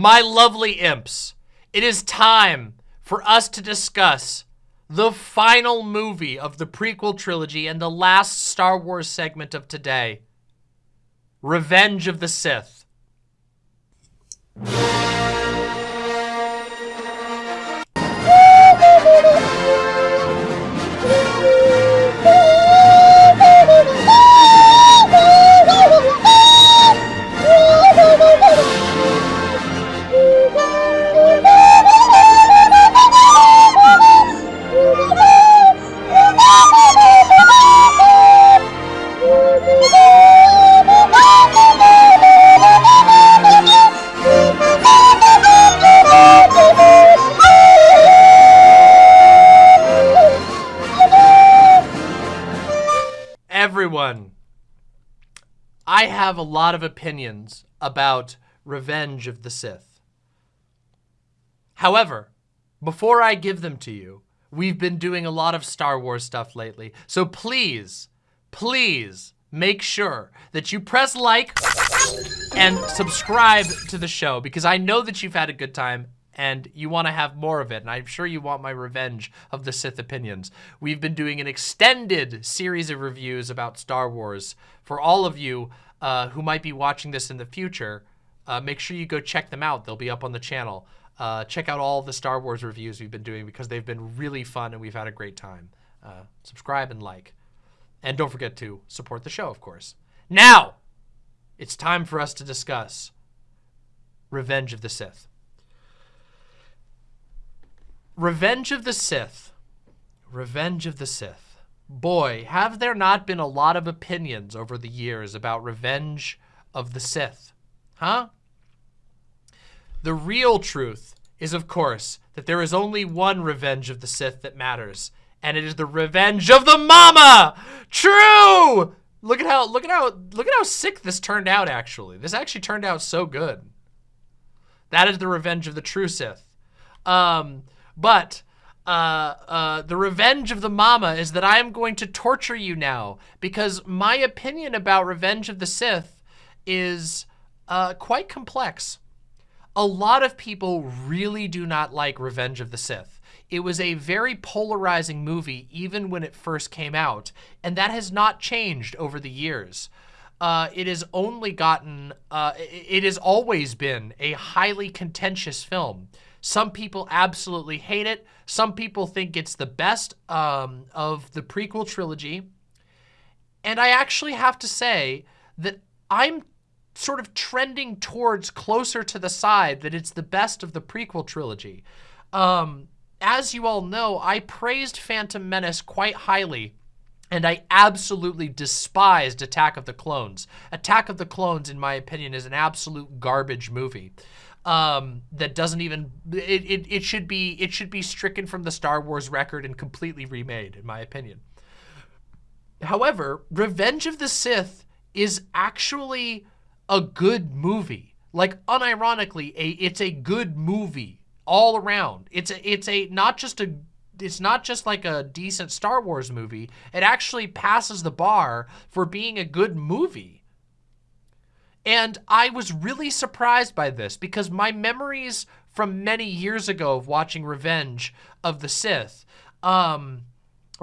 My lovely imps, it is time for us to discuss the final movie of the prequel trilogy and the last Star Wars segment of today Revenge of the Sith. Have a lot of opinions about Revenge of the Sith. However, before I give them to you, we've been doing a lot of Star Wars stuff lately. So please, please make sure that you press like and subscribe to the show because I know that you've had a good time and you want to have more of it, and I'm sure you want my revenge of the Sith opinions. We've been doing an extended series of reviews about Star Wars. For all of you uh, who might be watching this in the future, uh, make sure you go check them out. They'll be up on the channel. Uh, check out all the Star Wars reviews we've been doing because they've been really fun and we've had a great time. Uh, subscribe and like. And don't forget to support the show, of course. Now, it's time for us to discuss Revenge of the Sith. Revenge of the Sith. Revenge of the Sith. Boy, have there not been a lot of opinions over the years about Revenge of the Sith. Huh? The real truth is, of course, that there is only one Revenge of the Sith that matters, and it is the Revenge of the Mama! True! Look at how look at how look at how sick this turned out actually. This actually turned out so good. That is the Revenge of the True Sith. Um but uh, uh, the revenge of the mama is that I am going to torture you now because my opinion about Revenge of the Sith is uh, quite complex. A lot of people really do not like Revenge of the Sith. It was a very polarizing movie even when it first came out, and that has not changed over the years. Uh, it has only gotten, uh, it has always been a highly contentious film. Some people absolutely hate it. Some people think it's the best um, of the prequel trilogy. And I actually have to say that I'm sort of trending towards closer to the side that it's the best of the prequel trilogy. Um, as you all know, I praised Phantom Menace quite highly and I absolutely despised Attack of the Clones. Attack of the Clones, in my opinion, is an absolute garbage movie um, that doesn't even it, it it should be it should be stricken from the Star Wars record and completely remade, in my opinion. However, Revenge of the Sith is actually a good movie. Like unironically, a it's a good movie all around. It's a it's a not just a it's not just like a decent Star Wars movie. It actually passes the bar for being a good movie. And I was really surprised by this because my memories from many years ago of watching Revenge of the Sith um,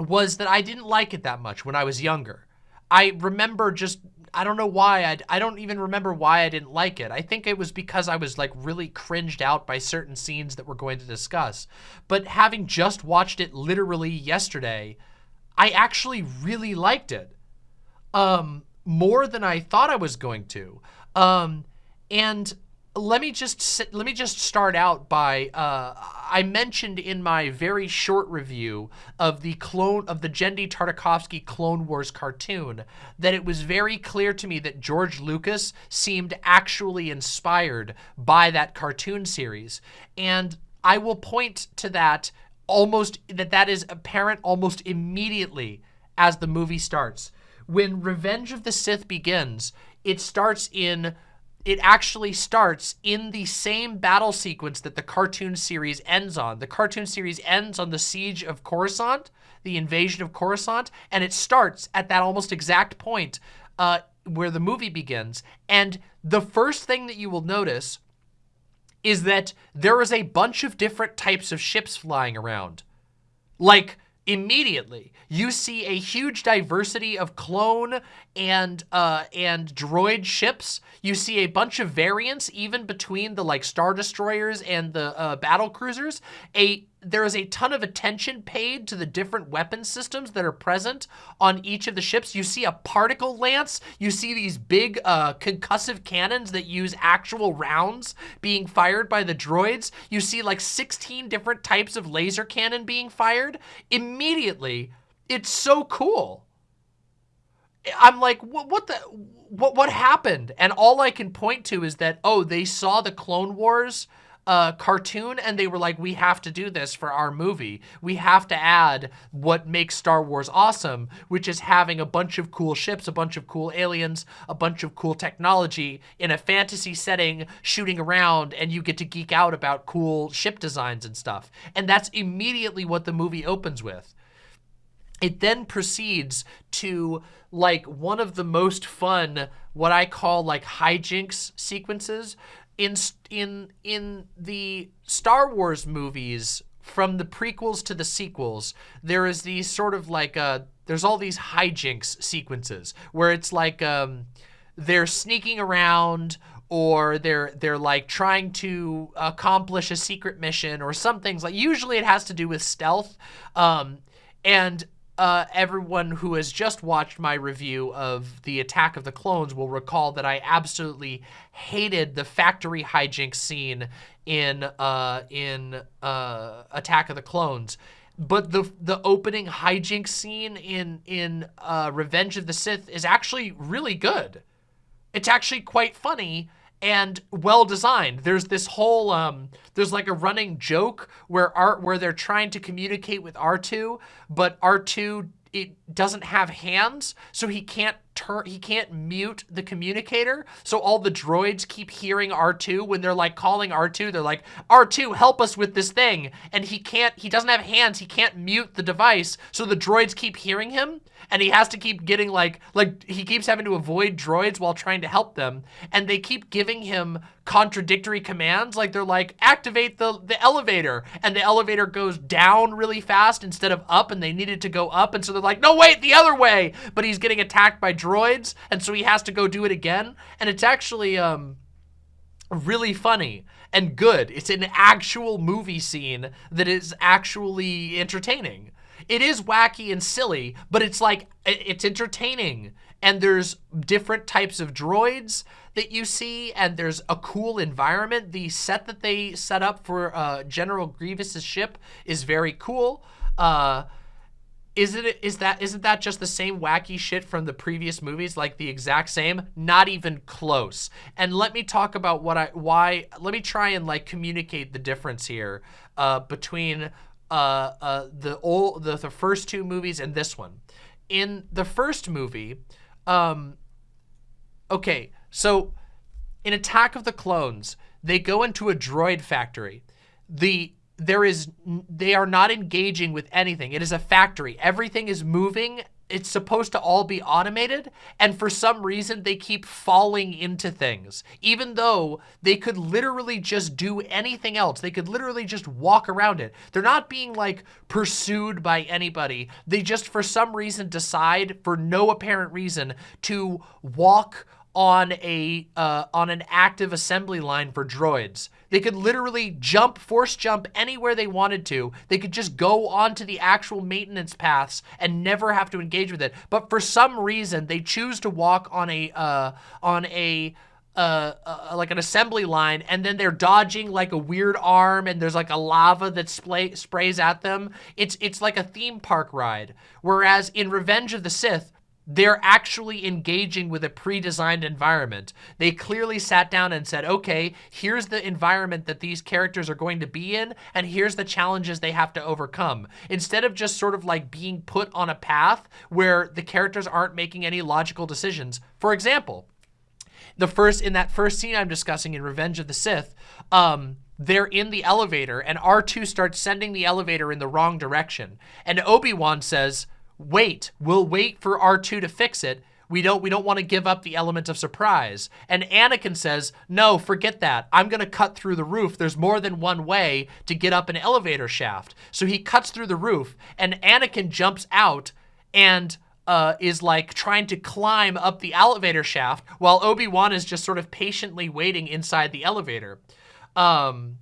was that I didn't like it that much when I was younger. I remember just, I don't know why, I, I don't even remember why I didn't like it. I think it was because I was like really cringed out by certain scenes that we're going to discuss. But having just watched it literally yesterday, I actually really liked it. Um, more than I thought I was going to. Um, and let me just let me just start out by uh, I mentioned in my very short review of the clone of the Genndy Tartakovsky Clone Wars cartoon that it was very clear to me that George Lucas seemed actually inspired by that cartoon series, and I will point to that almost that that is apparent almost immediately as the movie starts. When Revenge of the Sith begins, it starts in it actually starts in the same battle sequence that the cartoon series ends on. The cartoon series ends on the siege of Coruscant, the invasion of Coruscant, and it starts at that almost exact point uh, where the movie begins. And the first thing that you will notice is that there is a bunch of different types of ships flying around. Like, immediately. You see a huge diversity of clone and uh and droid ships. You see a bunch of variants even between the like star destroyers and the uh, battle cruisers. A there is a ton of attention paid to the different weapon systems that are present on each of the ships. You see a particle lance. You see these big uh, concussive cannons that use actual rounds being fired by the droids. You see like 16 different types of laser cannon being fired. Immediately, it's so cool. I'm like, what, what the, what, what happened? And all I can point to is that, oh, they saw the Clone Wars uh, cartoon and they were like, we have to do this for our movie. We have to add what makes Star Wars awesome, which is having a bunch of cool ships, a bunch of cool aliens, a bunch of cool technology in a fantasy setting shooting around and you get to geek out about cool ship designs and stuff. And that's immediately what the movie opens with. It then proceeds to like one of the most fun, what I call like hijinks sequences in in in the Star Wars movies from the prequels to the sequels, there is these sort of like uh there's all these hijinks sequences where it's like um they're sneaking around or they're they're like trying to accomplish a secret mission or some things like usually it has to do with stealth um and uh, everyone who has just watched my review of the Attack of the Clones will recall that I absolutely hated the factory hijinks scene in uh, in uh, Attack of the Clones. But the the opening hijinks scene in in uh, Revenge of the Sith is actually really good. It's actually quite funny and well designed. There's this whole um there's like a running joke where art where they're trying to communicate with R2, but R2 it doesn't have hands, so he can't turn he can't mute the communicator. So all the droids keep hearing R2 when they're like calling R2, they're like, "R2, help us with this thing." And he can't he doesn't have hands, he can't mute the device. So the droids keep hearing him and he has to keep getting like like he keeps having to avoid droids while trying to help them and they keep giving him contradictory commands like they're like activate the the elevator and the elevator goes down really fast instead of up and they needed to go up and so they're like no wait the other way but he's getting attacked by droids and so he has to go do it again and it's actually um really funny and good. It's an actual movie scene that is actually entertaining. It is wacky and silly, but it's like, it's entertaining. And there's different types of droids that you see, and there's a cool environment. The set that they set up for uh, General Grievous's ship is very cool. Uh, is it is that isn't that just the same wacky shit from the previous movies like the exact same not even close and let me talk about what i why let me try and like communicate the difference here uh between uh, uh, the old the, the first two movies and this one. In the first movie, um, okay, so in Attack of the Clones, they go into a droid factory. The there is they are not engaging with anything. It is a factory. Everything is moving it's supposed to all be automated and for some reason they keep falling into things. Even though they could literally just do anything else. They could literally just walk around it. They're not being like pursued by anybody. They just for some reason decide for no apparent reason to walk on a uh, on an active assembly line for droids. They could literally jump, force jump anywhere they wanted to. They could just go onto the actual maintenance paths and never have to engage with it. But for some reason, they choose to walk on a uh, on a uh, uh, like an assembly line and then they're dodging like a weird arm and there's like a lava that sprays at them. It's, it's like a theme park ride. Whereas in Revenge of the Sith, they're actually engaging with a pre-designed environment. They clearly sat down and said, okay, here's the environment that these characters are going to be in, and here's the challenges they have to overcome. Instead of just sort of like being put on a path where the characters aren't making any logical decisions. For example, the first in that first scene I'm discussing in Revenge of the Sith, um, they're in the elevator and R2 starts sending the elevator in the wrong direction. And Obi-Wan says, wait, we'll wait for R2 to fix it. We don't we don't want to give up the element of surprise. And Anakin says, "No, forget that. I'm going to cut through the roof. There's more than one way to get up an elevator shaft." So he cuts through the roof and Anakin jumps out and uh, is like trying to climb up the elevator shaft while Obi-Wan is just sort of patiently waiting inside the elevator. Um,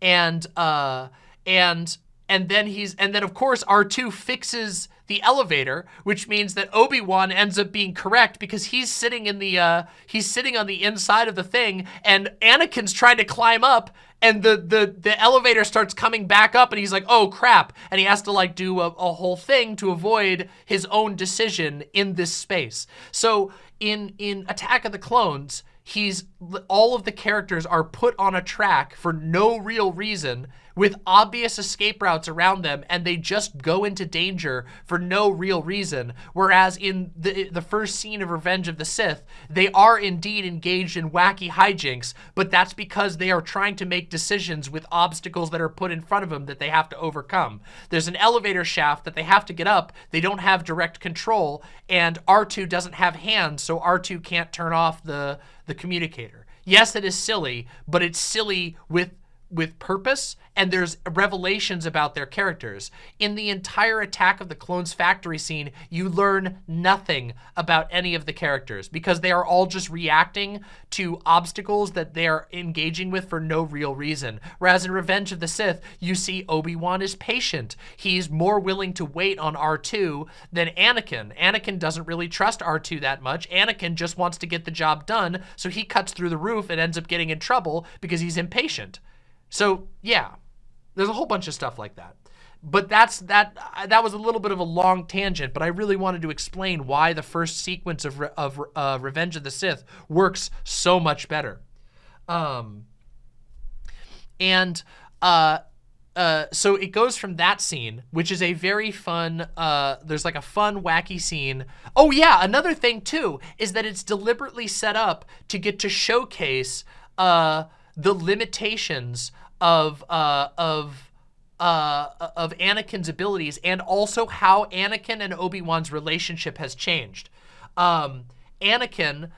and uh, and and then he's and then of course R2 fixes the elevator, which means that Obi-Wan ends up being correct because he's sitting in the uh he's sitting on the inside of the thing and Anakin's trying to climb up and the the the elevator starts coming back up and he's like, "Oh crap." And he has to like do a, a whole thing to avoid his own decision in this space. So in in Attack of the Clones, he's all of the characters are put on a track for no real reason with obvious escape routes around them and they just go into danger for no real reason. Whereas in the, the first scene of Revenge of the Sith, they are indeed engaged in wacky hijinks, but that's because they are trying to make decisions with obstacles that are put in front of them that they have to overcome. There's an elevator shaft that they have to get up. They don't have direct control and R2 doesn't have hands, so R2 can't turn off the, the communicator. Yes, it is silly, but it's silly with with purpose and there's revelations about their characters. In the entire Attack of the Clones factory scene, you learn nothing about any of the characters because they are all just reacting to obstacles that they are engaging with for no real reason. Whereas in Revenge of the Sith, you see Obi-Wan is patient. He's more willing to wait on R2 than Anakin. Anakin doesn't really trust R2 that much. Anakin just wants to get the job done, so he cuts through the roof and ends up getting in trouble because he's impatient. So yeah, there's a whole bunch of stuff like that. But that's that. That was a little bit of a long tangent, but I really wanted to explain why the first sequence of of uh, Revenge of the Sith works so much better. Um, and uh, uh, so it goes from that scene, which is a very fun, uh, there's like a fun, wacky scene. Oh yeah, another thing too, is that it's deliberately set up to get to showcase uh, the limitations of uh, of uh, of Anakin's abilities and also how Anakin and Obi-Wan's relationship has changed. Um, Anakin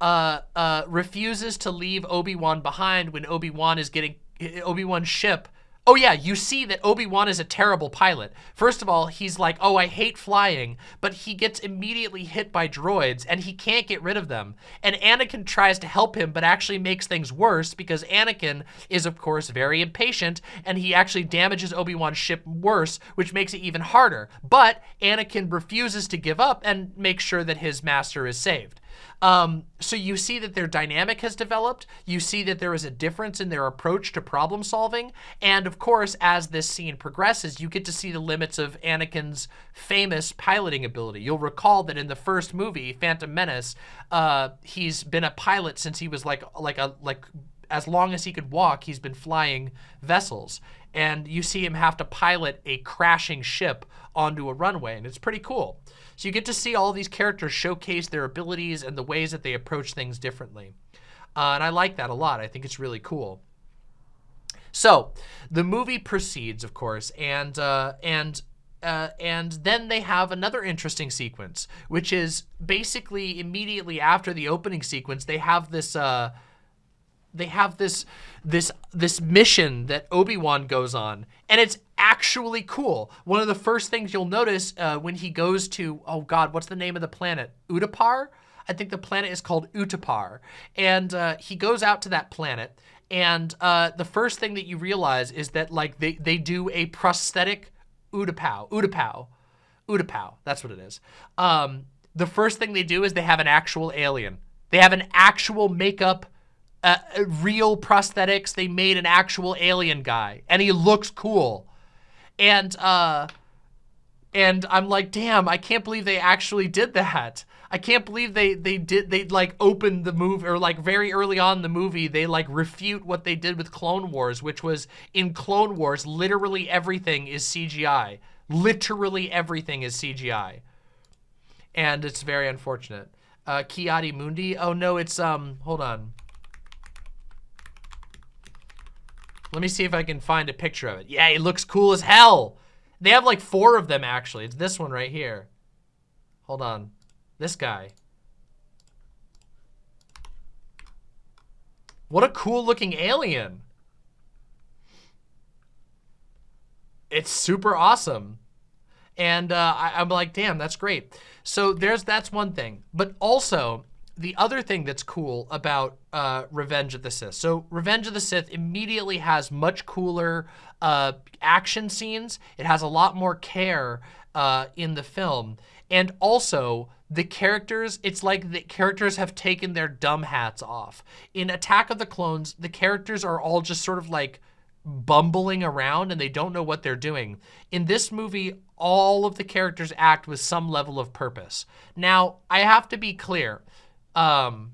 uh, uh, refuses to leave Obi-Wan behind when Obi-Wan is getting Obi-Wan's ship Oh yeah, you see that Obi-Wan is a terrible pilot. First of all, he's like, oh, I hate flying, but he gets immediately hit by droids and he can't get rid of them. And Anakin tries to help him, but actually makes things worse because Anakin is, of course, very impatient and he actually damages Obi-Wan's ship worse, which makes it even harder. But Anakin refuses to give up and makes sure that his master is saved. Um, so you see that their dynamic has developed. You see that there is a difference in their approach to problem solving. And of course, as this scene progresses, you get to see the limits of Anakin's famous piloting ability. You'll recall that in the first movie, Phantom Menace, uh, he's been a pilot since he was like, like a, like as long as he could walk, he's been flying vessels. And you see him have to pilot a crashing ship onto a runway, and it's pretty cool. So you get to see all these characters showcase their abilities and the ways that they approach things differently. Uh, and I like that a lot. I think it's really cool. So the movie proceeds, of course, and uh, and uh, and then they have another interesting sequence, which is basically immediately after the opening sequence, they have this uh, they have this this this mission that Obi-Wan goes on and it's actually cool. One of the first things you'll notice uh, when he goes to oh god, what's the name of the planet? Utapar? I think the planet is called Utapar. And uh, he goes out to that planet and uh, the first thing that you realize is that like they, they do a prosthetic Utapau, Utapau, Utapau, that's what it is. Um, the first thing they do is they have an actual alien. They have an actual makeup uh, real prosthetics. They made an actual alien guy and he looks cool. And, uh, and I'm like, damn, I can't believe they actually did that. I can't believe they, they did, they like opened the movie or like very early on in the movie, they like refute what they did with Clone Wars, which was in Clone Wars, literally everything is CGI. Literally everything is CGI. And it's very unfortunate. Uh, Ki-Adi-Mundi. Oh no, it's, um, hold on. Let me see if I can find a picture of it. Yeah, it looks cool as hell. They have like four of them, actually. It's this one right here. Hold on. This guy. What a cool looking alien. It's super awesome. And uh, I, I'm like, damn, that's great. So there's that's one thing. But also, the other thing that's cool about uh, Revenge of the Sith. So Revenge of the Sith immediately has much cooler uh, action scenes. It has a lot more care uh, in the film. And also, the characters, it's like the characters have taken their dumb hats off. In Attack of the Clones, the characters are all just sort of like bumbling around and they don't know what they're doing. In this movie, all of the characters act with some level of purpose. Now, I have to be clear. Um,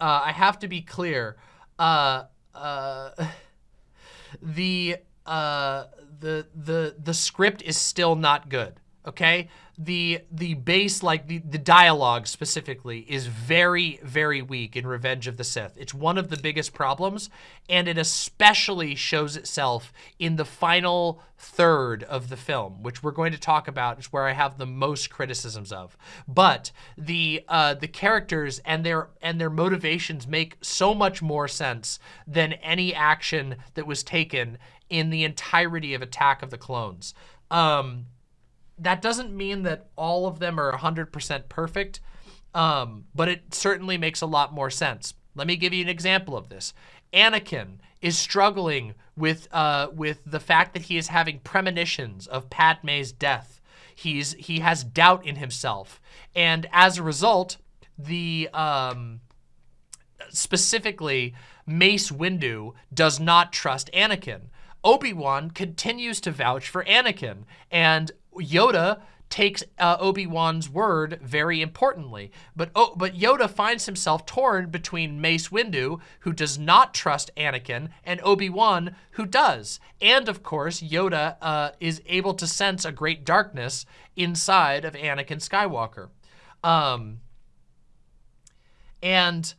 uh, I have to be clear. Uh, uh, the uh, the the the script is still not good. Okay, the the base like the the dialogue specifically is very very weak in Revenge of the Sith. It's one of the biggest problems and it especially shows itself in the final third of the film, which we're going to talk about is where I have the most criticisms of. But the uh, the characters and their and their motivations make so much more sense than any action that was taken in the entirety of Attack of the Clones. Um, that doesn't mean that all of them are 100% perfect, um, but it certainly makes a lot more sense. Let me give you an example of this. Anakin is struggling with uh, with the fact that he is having premonitions of Padme's death. He's he has doubt in himself, and as a result, the um, specifically Mace Windu does not trust Anakin. Obi-Wan continues to vouch for Anakin, and Yoda takes uh, Obi-Wan's word very importantly. But oh, but Yoda finds himself torn between Mace Windu, who does not trust Anakin, and Obi-Wan, who does. And of course, Yoda uh, is able to sense a great darkness inside of Anakin Skywalker. Um, and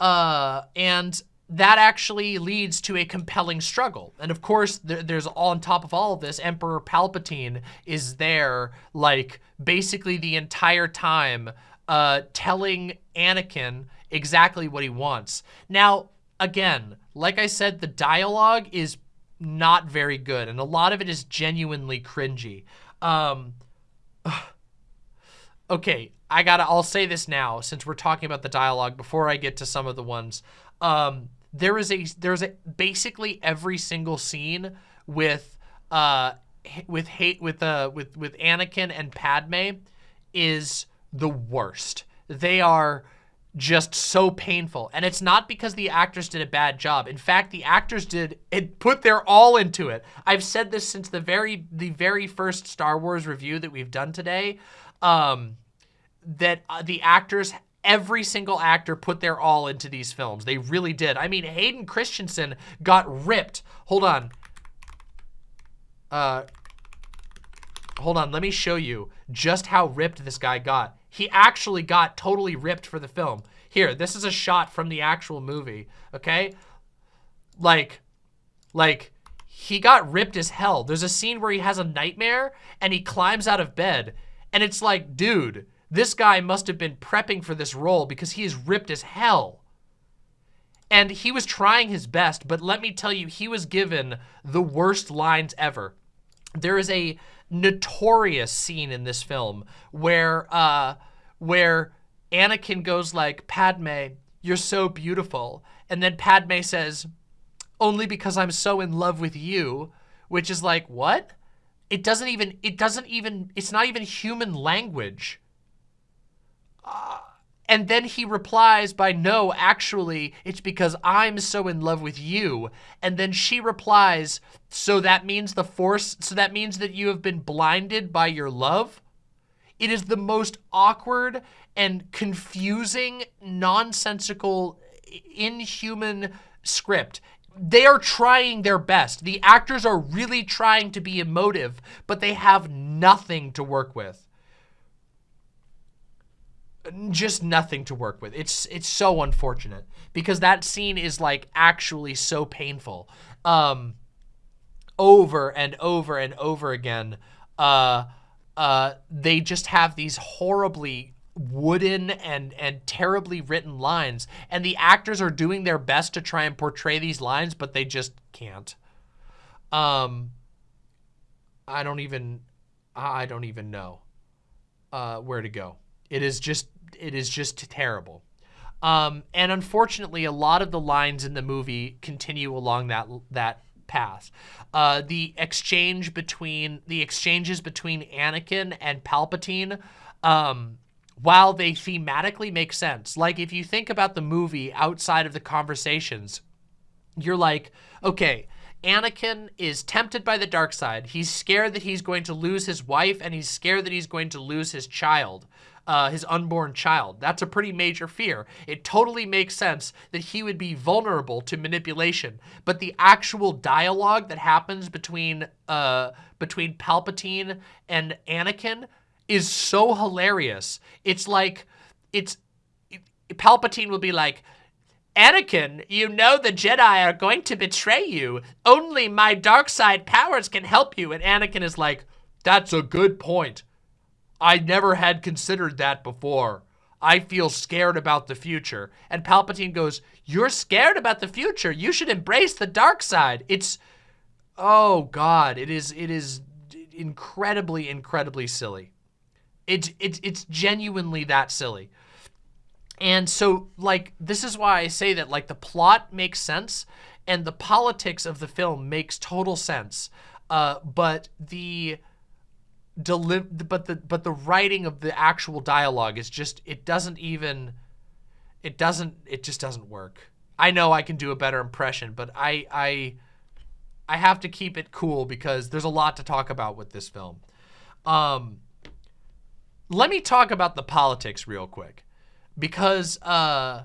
uh, and that actually leads to a compelling struggle. And of course, there, there's on top of all of this, Emperor Palpatine is there, like, basically the entire time uh, telling Anakin exactly what he wants. Now, again, like I said, the dialogue is not very good, and a lot of it is genuinely cringy. Um, okay, I gotta, I'll say this now, since we're talking about the dialogue, before I get to some of the ones. Um, there is a there's a basically every single scene with uh with hate with uh with with Anakin and Padme is the worst. They are just so painful. And it's not because the actors did a bad job. In fact, the actors did it put their all into it. I've said this since the very the very first Star Wars review that we've done today. Um that uh, the actors every single actor put their all into these films. They really did. I mean, Hayden Christensen got ripped. Hold on. Uh, hold on. Let me show you just how ripped this guy got. He actually got totally ripped for the film. Here, this is a shot from the actual movie, okay? Like, like, he got ripped as hell. There's a scene where he has a nightmare and he climbs out of bed. And it's like, dude, this guy must have been prepping for this role because he is ripped as hell. And he was trying his best, but let me tell you, he was given the worst lines ever. There is a notorious scene in this film where uh, where Anakin goes like, Padme, you're so beautiful. And then Padme says, only because I'm so in love with you, which is like, what? It doesn't even, it doesn't even, it's not even human language and then he replies by, no, actually, it's because I'm so in love with you. And then she replies, so that means the force, so that means that you have been blinded by your love? It is the most awkward and confusing, nonsensical, inhuman script. They are trying their best. The actors are really trying to be emotive, but they have nothing to work with just nothing to work with. It's it's so unfortunate because that scene is like actually so painful. Um over and over and over again. Uh uh, they just have these horribly wooden and and terribly written lines and the actors are doing their best to try and portray these lines but they just can't um i don't even i don't even know uh where to go it is just it is just terrible um and unfortunately a lot of the lines in the movie continue along that that path uh the exchange between the exchanges between anakin and palpatine um while they thematically make sense. Like if you think about the movie outside of the conversations, you're like, okay, Anakin is tempted by the dark side. He's scared that he's going to lose his wife and he's scared that he's going to lose his child, uh, his unborn child. That's a pretty major fear. It totally makes sense that he would be vulnerable to manipulation. But the actual dialogue that happens between, uh, between Palpatine and Anakin is so hilarious. It's like, it's, Palpatine will be like, Anakin, you know the Jedi are going to betray you. Only my dark side powers can help you. And Anakin is like, that's a good point. I never had considered that before. I feel scared about the future. And Palpatine goes, you're scared about the future. You should embrace the dark side. It's, oh God, it is, it is incredibly, incredibly silly. It's, it's, it's genuinely that silly. And so, like, this is why I say that, like, the plot makes sense and the politics of the film makes total sense. Uh, but the deliv but the but the writing of the actual dialogue is just it doesn't even it doesn't it just doesn't work. I know I can do a better impression, but I I I have to keep it cool because there's a lot to talk about with this film. Um, let me talk about the politics real quick because uh,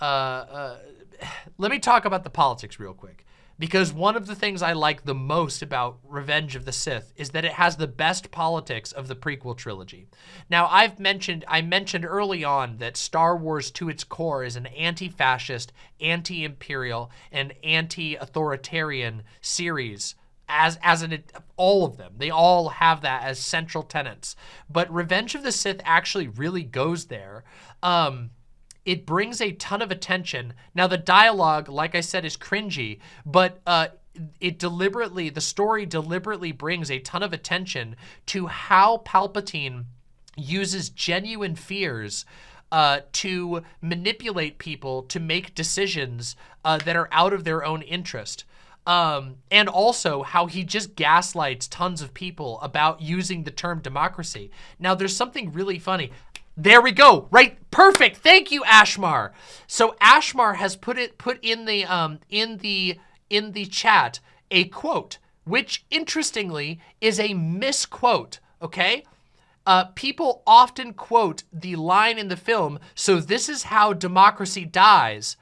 uh, uh, let me talk about the politics real quick because one of the things I like the most about Revenge of the Sith is that it has the best politics of the prequel trilogy. Now, I've mentioned, I mentioned early on that Star Wars to its core is an anti-fascist, anti-imperial, and anti-authoritarian series as as an all of them. They all have that as central tenets. But Revenge of the Sith actually really goes there. Um, it brings a ton of attention. Now the dialogue, like I said, is cringy, but uh, it deliberately, the story deliberately brings a ton of attention to how Palpatine uses genuine fears uh, to manipulate people to make decisions uh, that are out of their own interest. Um, and also how he just gaslights tons of people about using the term democracy. Now, there's something really funny. There we go. Right. Perfect. Thank you, Ashmar. So Ashmar has put it put in the um in the in the chat a quote, which interestingly is a misquote. Okay. Uh, people often quote the line in the film, so this is how democracy dies,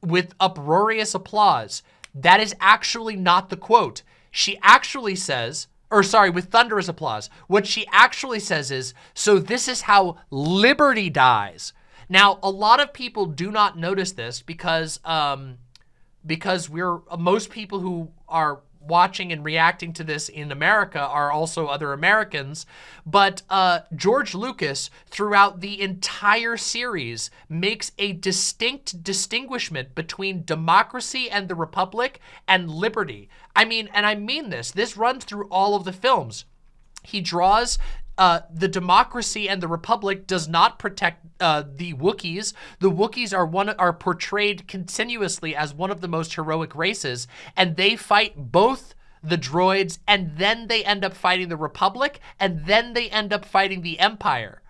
with uproarious applause. That is actually not the quote. She actually says, or sorry, with thunderous applause. What she actually says is, so this is how liberty dies. Now, a lot of people do not notice this because, um, because we're, most people who are watching and reacting to this in America are also other Americans. But uh, George Lucas, throughout the entire series, makes a distinct distinguishment between democracy and the republic and liberty. I mean, and I mean this, this runs through all of the films. He draws uh, the democracy and the republic does not protect uh, the Wookiees. The Wookiees are one are portrayed continuously as one of the most heroic races, and they fight both the droids, and then they end up fighting the Republic, and then they end up fighting the Empire.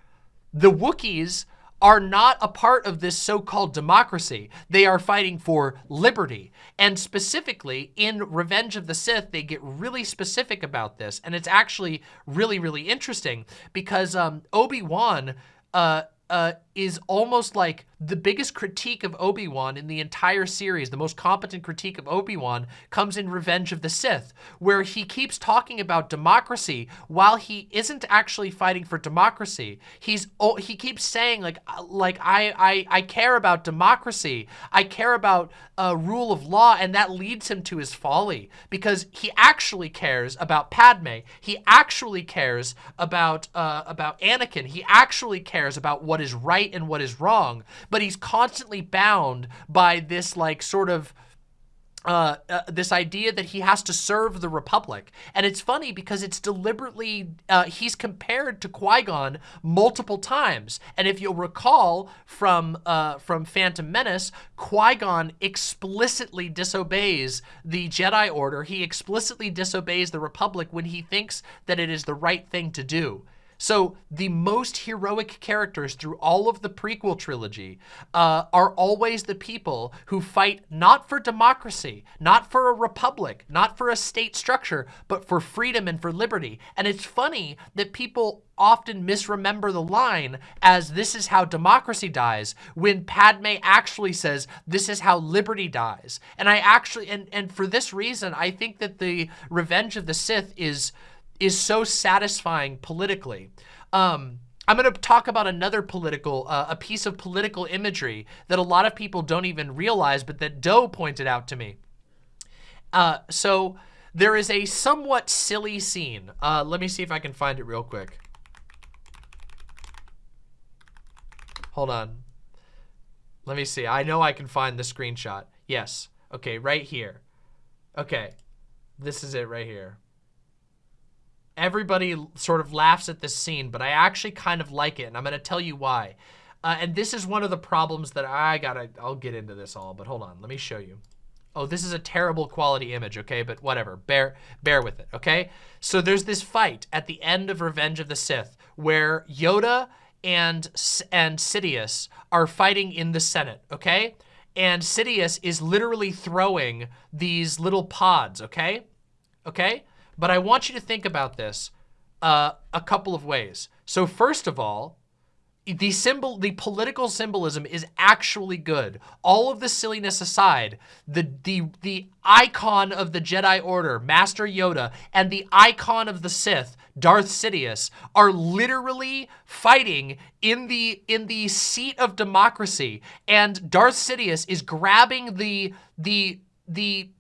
The Wookiees are not a part of this so-called democracy. They are fighting for liberty. And specifically, in Revenge of the Sith, they get really specific about this. And it's actually really, really interesting because um, Obi-Wan uh, uh, is almost like the biggest critique of Obi-Wan in the entire series, the most competent critique of Obi-Wan comes in Revenge of the Sith, where he keeps talking about democracy while he isn't actually fighting for democracy. He's oh, he keeps saying like like I I I care about democracy. I care about uh, rule of law, and that leads him to his folly because he actually cares about Padme. He actually cares about uh, about Anakin. He actually cares about what is right and what is wrong but he's constantly bound by this like sort of uh, uh, this idea that he has to serve the Republic. And it's funny because it's deliberately, uh, he's compared to Qui-Gon multiple times. And if you'll recall from, uh, from Phantom Menace, Qui-Gon explicitly disobeys the Jedi Order. He explicitly disobeys the Republic when he thinks that it is the right thing to do. So the most heroic characters through all of the prequel trilogy uh, are always the people who fight not for democracy, not for a republic, not for a state structure, but for freedom and for liberty. And it's funny that people often misremember the line as this is how democracy dies when Padme actually says this is how liberty dies. And I actually, and, and for this reason, I think that the Revenge of the Sith is is so satisfying politically. Um, I'm going to talk about another political, uh, a piece of political imagery that a lot of people don't even realize, but that Doe pointed out to me. Uh, so there is a somewhat silly scene. Uh, let me see if I can find it real quick. Hold on. Let me see. I know I can find the screenshot. Yes. Okay, right here. Okay. This is it right here everybody sort of laughs at this scene, but I actually kind of like it, and I'm going to tell you why. Uh, and this is one of the problems that I gotta, I'll get into this all, but hold on, let me show you. Oh, this is a terrible quality image, okay? But whatever, bear, bear with it, okay? So there's this fight at the end of Revenge of the Sith where Yoda and, and Sidious are fighting in the Senate, okay? And Sidious is literally throwing these little pods, okay? Okay? But I want you to think about this uh, a couple of ways. So first of all, the symbol, the political symbolism is actually good. All of the silliness aside, the the the icon of the Jedi Order, Master Yoda, and the icon of the Sith, Darth Sidious, are literally fighting in the in the seat of democracy. And Darth Sidious is grabbing the the the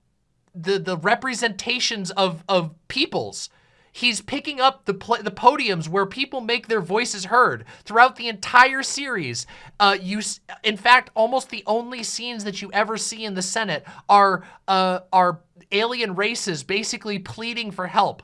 the the representations of of peoples. He's picking up the the podiums where people make their voices heard throughout the entire series. Uh, you, in fact, almost the only scenes that you ever see in the Senate are uh, are alien races basically pleading for help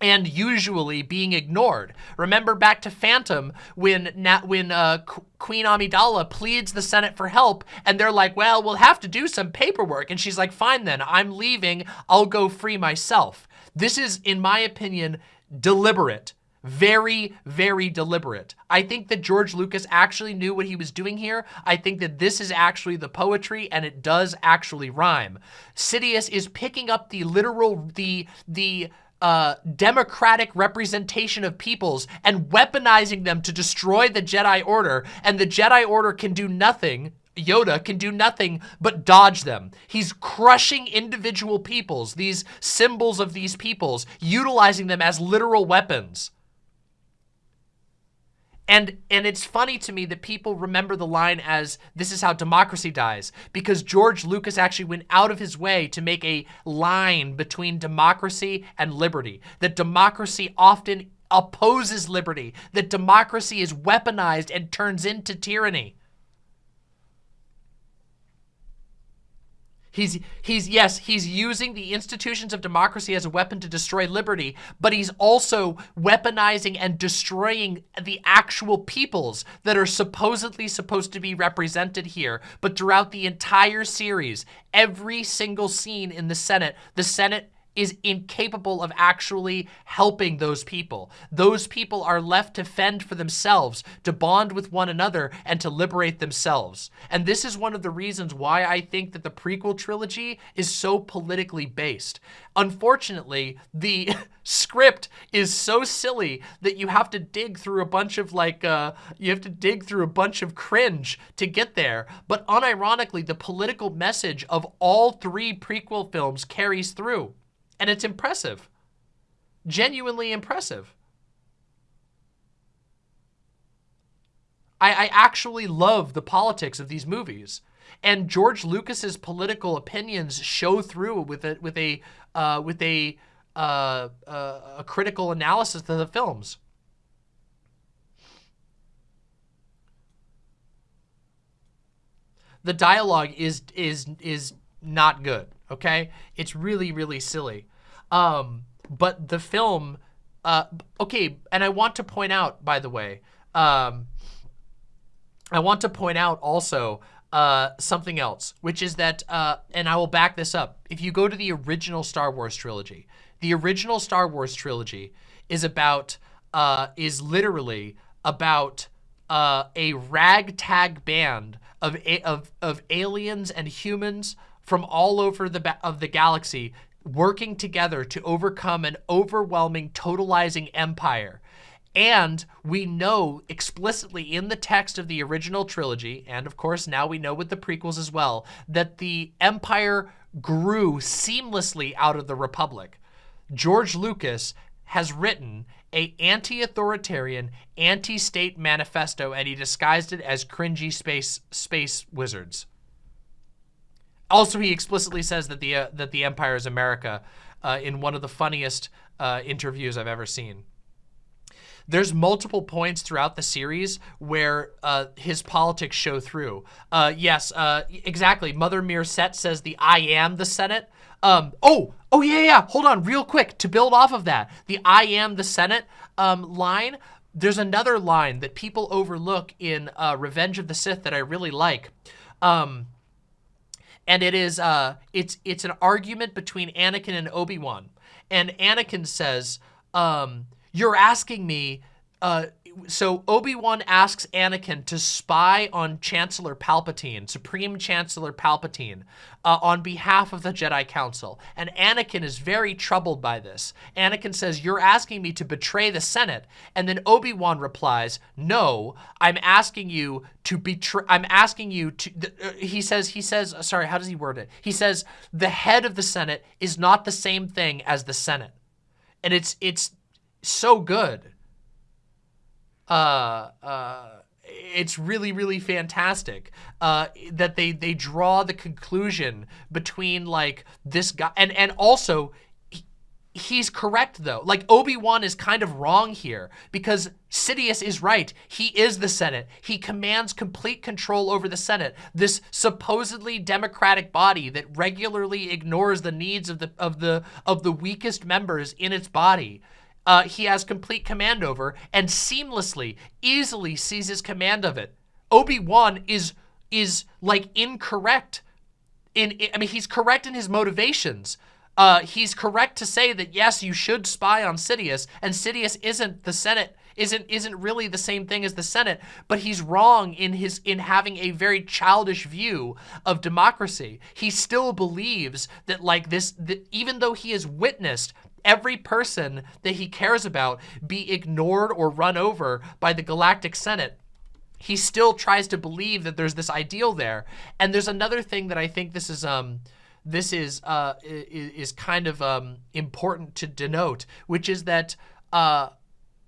and usually being ignored. Remember back to Phantom when when uh, Queen Amidala pleads the Senate for help and they're like, well, we'll have to do some paperwork. And she's like, fine then, I'm leaving. I'll go free myself. This is, in my opinion, deliberate. Very, very deliberate. I think that George Lucas actually knew what he was doing here. I think that this is actually the poetry and it does actually rhyme. Sidious is picking up the literal, the, the, uh, democratic representation of peoples and weaponizing them to destroy the Jedi Order, and the Jedi Order can do nothing Yoda can do nothing but dodge them. He's crushing individual peoples, these symbols of these peoples, utilizing them as literal weapons. And, and it's funny to me that people remember the line as this is how democracy dies because George Lucas actually went out of his way to make a line between democracy and liberty. That democracy often opposes liberty. That democracy is weaponized and turns into tyranny. He's, he's, yes, he's using the institutions of democracy as a weapon to destroy liberty, but he's also weaponizing and destroying the actual peoples that are supposedly supposed to be represented here. But throughout the entire series, every single scene in the Senate, the Senate is incapable of actually helping those people. Those people are left to fend for themselves, to bond with one another, and to liberate themselves. And this is one of the reasons why I think that the prequel trilogy is so politically based. Unfortunately, the script is so silly that you have to dig through a bunch of like, uh, you have to dig through a bunch of cringe to get there. But unironically, the political message of all three prequel films carries through. And it's impressive. Genuinely impressive. I, I actually love the politics of these movies. And George Lucas's political opinions show through with a with a uh, with a uh, uh, a critical analysis of the films. The dialogue is is is not good. Okay, it's really really silly. Um, but the film, uh, okay, and I want to point out, by the way, um, I want to point out also uh, something else, which is that, uh, and I will back this up. If you go to the original Star Wars trilogy, the original Star Wars trilogy is about, uh, is literally about uh, a ragtag band of, of, of aliens and humans from all over the of the galaxy working together to overcome an overwhelming totalizing empire and we know explicitly in the text of the original trilogy, and of course now we know with the prequels as well, that the Empire grew seamlessly out of the Republic. George Lucas has written a anti-authoritarian, anti-state manifesto, and he disguised it as cringy space space wizards. Also, he explicitly says that the uh, that the Empire is America uh, in one of the funniest uh, interviews I've ever seen. There's multiple points throughout the series where uh, his politics show through. Uh, yes, uh, exactly. Mother Mir Set says the I am the Senate. Um, oh, oh yeah, yeah. Hold on, real quick to build off of that. The I am the Senate um, line. There's another line that people overlook in uh, Revenge of the Sith that I really like. Um, and it is uh, it's it's an argument between Anakin and Obi Wan, and Anakin says, um, you're asking me, uh, so Obi-Wan asks Anakin to spy on Chancellor Palpatine, Supreme Chancellor Palpatine, uh, on behalf of the Jedi Council. And Anakin is very troubled by this. Anakin says, you're asking me to betray the Senate. And then Obi-Wan replies, no, I'm asking you to betray, I'm asking you to, uh, he says, he says, sorry, how does he word it? He says, the head of the Senate is not the same thing as the Senate. And it's, it's, so good. Uh, uh, it's really, really fantastic uh, that they they draw the conclusion between like this guy and and also he, he's correct though. Like Obi-Wan is kind of wrong here because Sidious is right. He is the Senate. He commands complete control over the Senate, this supposedly democratic body that regularly ignores the needs of the of the of the weakest members in its body uh, he has complete command over and seamlessly, easily seizes command of it. Obi-Wan is, is like incorrect in, I mean, he's correct in his motivations. Uh, he's correct to say that, yes, you should spy on Sidious, and Sidious isn't the Senate isn't isn't really the same thing as the Senate, but he's wrong in his in having a very childish view of democracy. He still believes that like this, that even though he has witnessed every person that he cares about be ignored or run over by the Galactic Senate, he still tries to believe that there's this ideal there. And there's another thing that I think this is um this is uh is, kind of um important to denote, which is that uh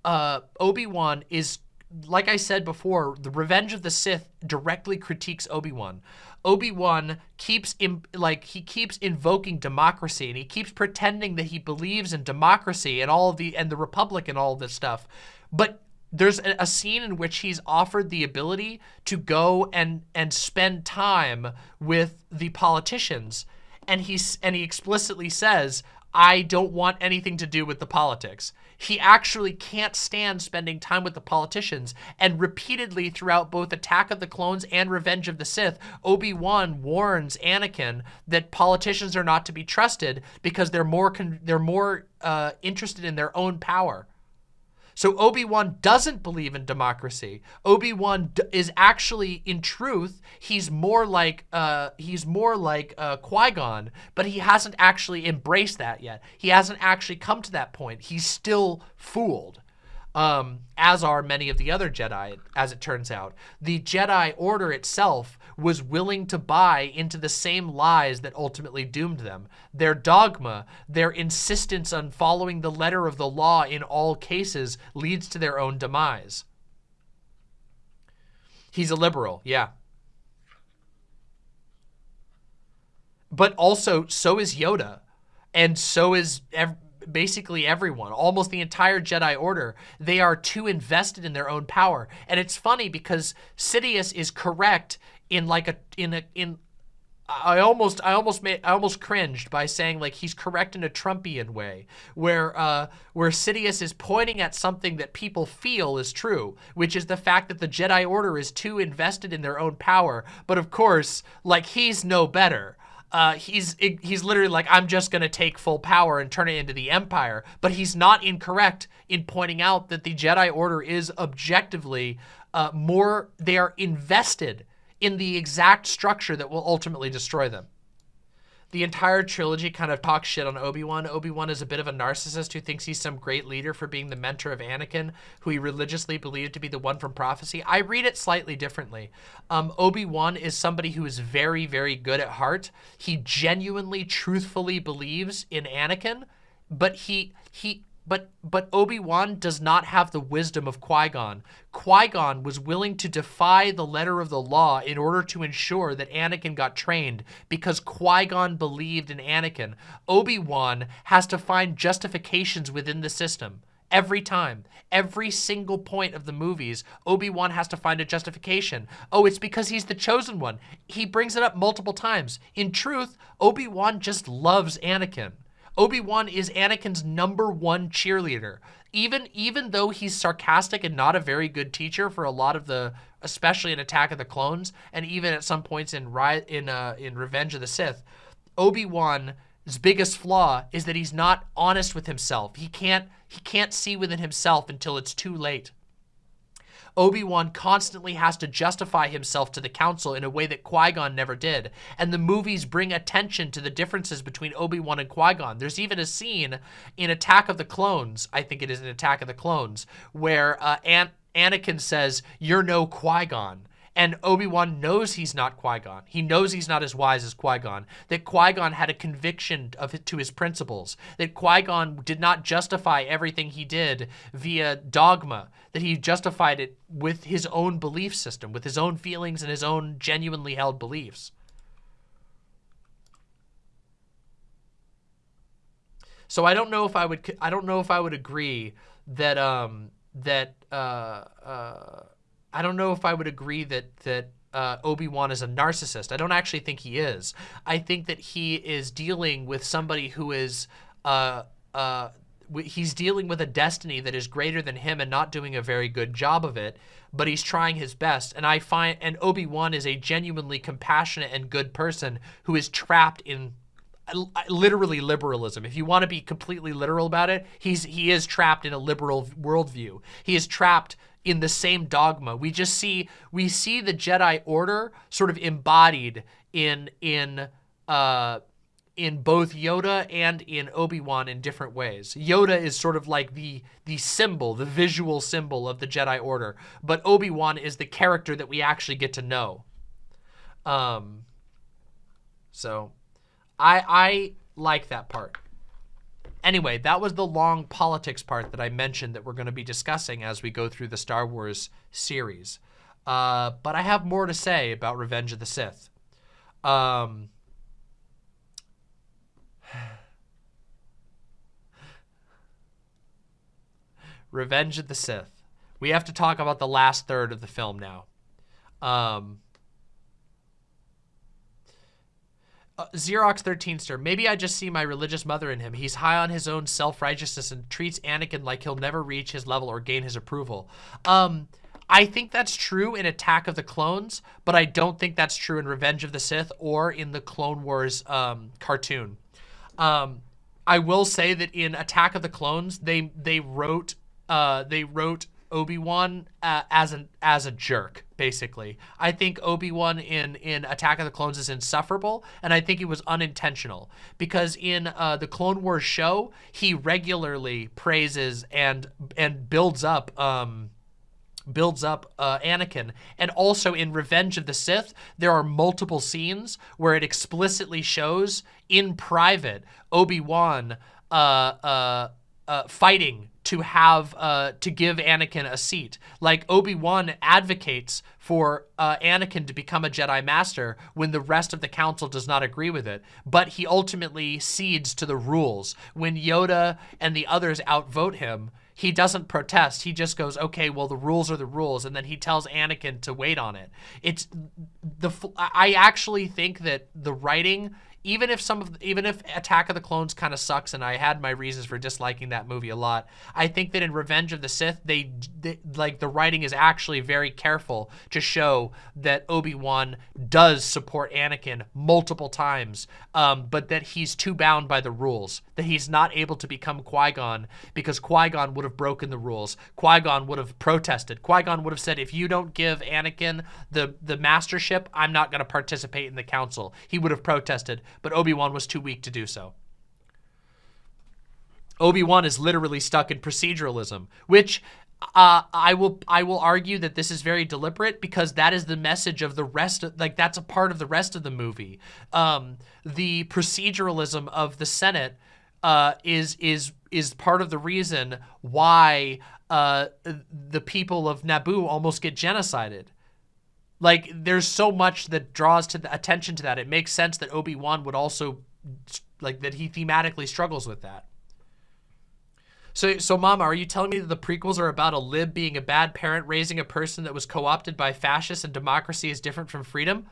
uh Obi-Wan is like I said before, the Revenge of the Sith directly critiques Obi-Wan. Obi-Wan keeps like he keeps invoking democracy and he keeps pretending that he believes in democracy and all the and the republic and all this stuff. But there's a, a, scene in which he's offered the ability to go and and spend time with the politicians and he's and he explicitly says I don't want anything to do with the politics. He actually can't stand spending time with the politicians. And repeatedly throughout both Attack of the Clones and Revenge of the Sith, Obi-Wan warns Anakin that politicians are not to be trusted because they're more they're more uh, interested in their own power. So Obi-Wan doesn't believe in democracy. Obi-Wan is actually, in truth, he's more like uh, he's more like uh, Qui-Gon, but he hasn't actually embraced that yet. He hasn't actually come to that point. He's still fooled um, as are many of the other Jedi, as it turns out. The Jedi Order itself was willing to buy into the same lies that ultimately doomed them. Their dogma, their insistence on following the letter of the law in all cases leads to their own demise. He's a liberal, yeah. But also, so is Yoda. And so is basically everyone, almost the entire Jedi Order, they are too invested in their own power. And it's funny because Sidious is correct in like a in a in I almost I almost made I almost cringed by saying like he's correct in a Trumpian way where uh where Sidious is pointing at something that people feel is true which is the fact that the Jedi Order is too invested in their own power but of course like he's no better uh, he's he's literally like, I'm just going to take full power and turn it into the Empire. But he's not incorrect in pointing out that the Jedi Order is objectively uh, more, they are invested in the exact structure that will ultimately destroy them the entire trilogy kind of talks shit on Obi-Wan. Obi-Wan is a bit of a narcissist who thinks he's some great leader for being the mentor of Anakin, who he religiously believed to be the one from prophecy. I read it slightly differently. Um, Obi-Wan is somebody who is very, very good at heart. He genuinely, truthfully believes in Anakin, but he he but but Obi-Wan does not have the wisdom of Qui-Gon. Qui-Gon was willing to defy the letter of the law in order to ensure that Anakin got trained because Qui-Gon believed in Anakin. Obi-Wan has to find justifications within the system. Every time, every single point of the movies, Obi-Wan has to find a justification. Oh, it's because he's the chosen one. He brings it up multiple times. In truth, Obi-Wan just loves Anakin. Obi-Wan is Anakin's number one cheerleader. Even even though he's sarcastic and not a very good teacher for a lot of the, especially in Attack of the Clones, and even at some points in in uh, in Revenge of the Sith, Obi-Wan's biggest flaw is that he's not honest with himself. He can't he can't see within himself until it's too late. Obi-Wan constantly has to justify himself to the council in a way that Qui-Gon never did. And the movies bring attention to the differences between Obi-Wan and Qui-Gon. There's even a scene in Attack of the Clones, I think it is in Attack of the Clones, where uh, An Anakin says, you're no Qui-Gon. And Obi-Wan knows he's not Qui-Gon. He knows he's not as wise as Qui-Gon. That Qui-Gon had a conviction of to his principles. That Qui-Gon did not justify everything he did via dogma. That he justified it with his own belief system, with his own feelings and his own genuinely held beliefs. So I don't know if I would I don't know if I would agree that um that uh uh I don't know if I would agree that that uh, Obi-Wan is a narcissist. I don't actually think he is. I think that he is dealing with somebody who is uh, uh, he's dealing with a destiny that is greater than him and not doing a very good job of it, but he's trying his best. And I find, and Obi-Wan is a genuinely compassionate and good person who is trapped in literally liberalism. If you want to be completely literal about it, he's he is trapped in a liberal worldview. He is trapped in the same dogma. We just see we see the Jedi Order sort of embodied in in uh, in both Yoda and in Obi-Wan in different ways. Yoda is sort of like the the symbol, the visual symbol of the Jedi Order, but Obi-Wan is the character that we actually get to know. Um, so I I like that part. Anyway, that was the long politics part that I mentioned that we're going to be discussing as we go through the Star Wars series. Uh, but I have more to say about Revenge of the Sith. Um, Revenge of the Sith. We have to talk about the last third of the film now. Um, uh, Xerox 13ster. Maybe I just see my religious mother in him. He's high on his own self-righteousness and treats Anakin like he'll never reach his level or gain his approval. Um, I think that's true in Attack of the Clones, but I don't think that's true in Revenge of the Sith or in the Clone Wars um, cartoon. Um, I will say that in Attack of the Clones, they they wrote uh, they wrote Obi-Wan uh, as an as a jerk, basically. I think Obi-Wan in in Attack of the Clones is insufferable, and I think it was unintentional because in uh, the Clone Wars show, he regularly praises and and builds up um, builds up uh, Anakin. And also in Revenge of the Sith, there are multiple scenes where it explicitly shows in private Obi-Wan uh, uh, uh, fighting to have uh, to give Anakin a seat. Like Obi-Wan advocates for uh, Anakin to become a Jedi Master when the rest of the council does not agree with it. But he ultimately cedes to the rules. When Yoda and the others outvote him, he doesn't protest. He just goes, okay, well, the rules are the rules. And then he tells Anakin to wait on it. It's the, I actually think that the writing even if some of even if Attack of the Clones kind of sucks and I had my reasons for disliking that movie a lot, I think that in Revenge of the Sith they, they like the writing is actually very careful to show that Obi-Wan does support Anakin multiple times, um, but that he's too bound by the rules, that he's not able to become Qui-Gon because Qui-Gon would have broken the rules. Qui-Gon would have protested. Qui-Gon would have said, if you don't give Anakin the, the mastership, I'm not going to participate in the council. He would have protested but Obi-Wan was too weak to do so. Obi-Wan is literally stuck in proceduralism, which uh, I will I will argue that this is very deliberate because that is the message of the rest of like that's a part of the rest of the movie. Um, the proceduralism of the Senate uh, is is is part of the reason why uh, the people of Naboo almost get genocided. Like, there's so much that draws to the attention to that. It makes sense that Obi-Wan would also, like, that he thematically struggles with that. So, so Mama, are you telling me that the prequels are about a lib being a bad parent raising a person that was co-opted by fascists and democracy is different from freedom?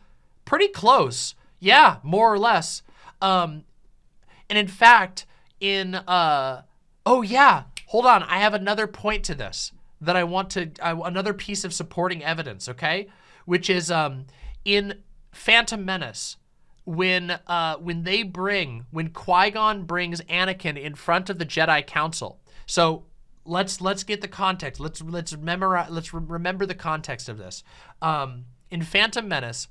Pretty close. Yeah, more or less. Um, and in fact, in, uh, oh yeah, hold on. I have another point to this that I want to, uh, another piece of supporting evidence, okay? Which is um, in Phantom Menace, when uh, when they bring, when Qui-Gon brings Anakin in front of the Jedi Council. So let's let's get the context. Let's let's memorize. Let's re remember the context of this. Um, in Phantom Menace,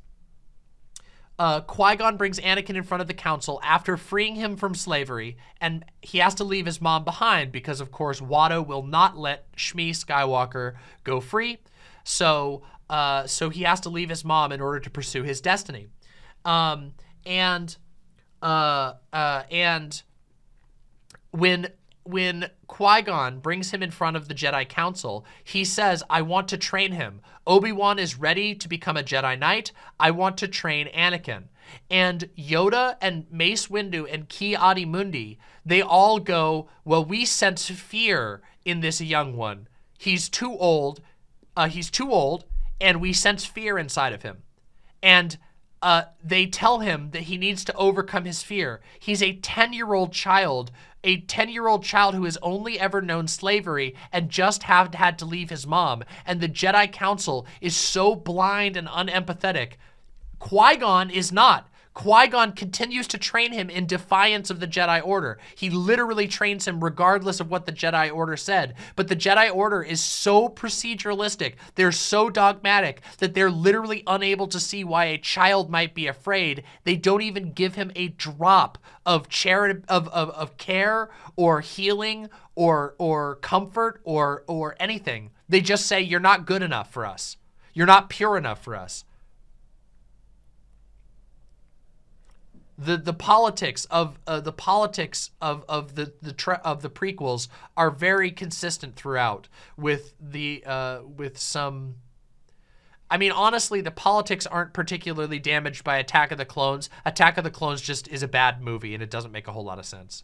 uh, Qui-Gon brings Anakin in front of the council after freeing him from slavery, and he has to leave his mom behind because, of course, Watto will not let Shmi Skywalker go free. So uh, so he has to leave his mom in order to pursue his destiny. Um, and uh, uh, and when when Qui-Gon brings him in front of the Jedi Council, he says, I want to train him. Obi-Wan is ready to become a Jedi Knight. I want to train Anakin. And Yoda and Mace Windu and Ki-Adi-Mundi, they all go, well, we sense fear in this young one. He's too old. Uh, he's too old and we sense fear inside of him. And uh, they tell him that he needs to overcome his fear. He's a 10-year-old child, a 10-year-old child who has only ever known slavery and just have had to leave his mom. And the Jedi Council is so blind and unempathetic. Qui-Gon is not. Qui-Gon continues to train him in defiance of the Jedi Order. He literally trains him regardless of what the Jedi Order said. But the Jedi Order is so proceduralistic, they're so dogmatic, that they're literally unable to see why a child might be afraid. They don't even give him a drop of charity, of, of, of care or healing or, or comfort or, or anything. They just say, you're not good enough for us. You're not pure enough for us. The the politics of uh, the politics of of the the of the prequels are very consistent throughout with the uh, with some I mean honestly the politics aren't particularly damaged by Attack of the Clones. Attack of the Clones just is a bad movie and it doesn't make a whole lot of sense.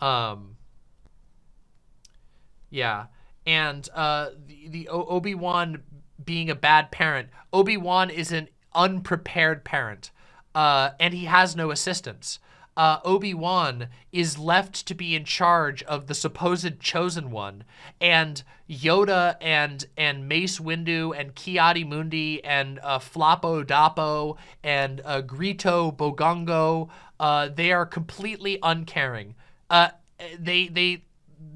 Um yeah and uh the, the Obi-Wan being a bad parent. Obi-Wan is an unprepared parent uh, and he has no assistants. Uh, Obi-Wan is left to be in charge of the supposed chosen one, and Yoda and and Mace Windu and Ki-Adi-Mundi and uh, Floppo Dappo and uh, Greedo Bogongo, uh, they are completely uncaring. Uh, they they